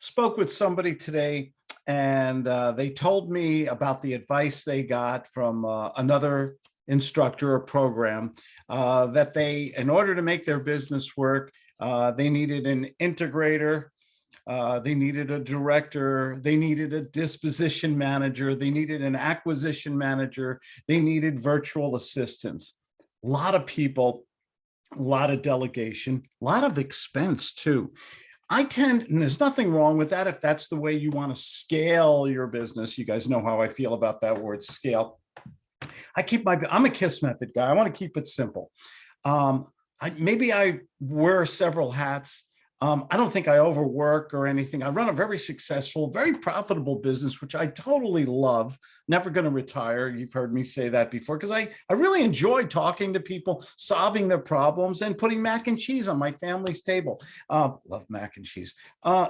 spoke with somebody today and uh, they told me about the advice they got from uh, another instructor or program uh, that they, in order to make their business work, uh, they needed an integrator, uh, they needed a director, they needed a disposition manager, they needed an acquisition manager, they needed virtual assistants. A lot of people, a lot of delegation, a lot of expense too. I tend, and there's nothing wrong with that if that's the way you want to scale your business. You guys know how I feel about that word scale. I keep my, I'm a KISS method guy. I want to keep it simple. Um, I, maybe I wear several hats. Um, I don't think I overwork or anything. I run a very successful, very profitable business, which I totally love. Never going to retire. You've heard me say that before because I, I really enjoy talking to people, solving their problems and putting mac and cheese on my family's table. Uh, love mac and cheese. Uh,